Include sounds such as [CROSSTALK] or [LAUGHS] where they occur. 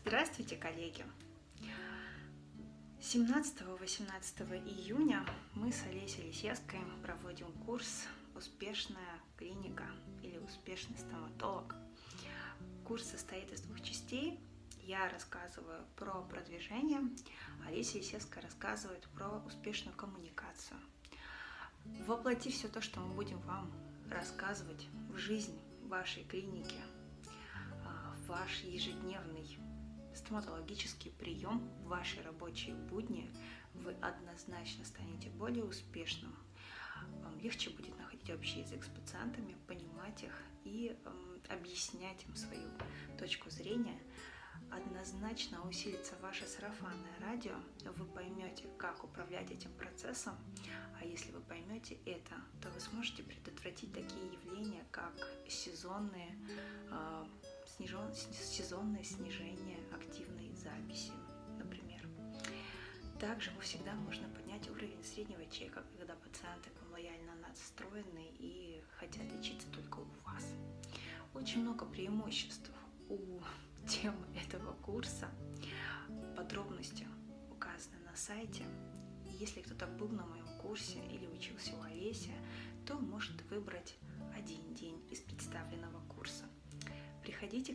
Здравствуйте, коллеги! 17-18 июня мы с Олесей Лисецкой проводим курс «Успешная клиника» или «Успешный стоматолог». Курс состоит из двух частей. Я рассказываю про продвижение, Олеся Лисецкая рассказывает про успешную коммуникацию. Воплоти все то, что мы будем вам рассказывать в жизнь вашей клиники, а, в ваш ежедневный стоматологический прием в ваши рабочие будни, вы однозначно станете более успешным. Вам легче будет находить общий язык с пациентами, понимать их и э, объяснять им свою точку зрения. Однозначно усилится ваше сарафанное радио, вы поймете, как управлять этим процессом, а если вы поймете это, то вы сможете предотвратить такие явления, как сезонные сезонное снижение активной записи, например. Также всегда можно поднять уровень среднего чека, когда пациенты к вам лояльно настроены и хотят лечиться только у вас. Очень много преимуществ у [LAUGHS] темы этого курса. Подробности указаны на сайте. Если кто-то был на моем курсе или учился у Олеся, то может выбрать один день из представленного курса. Приходите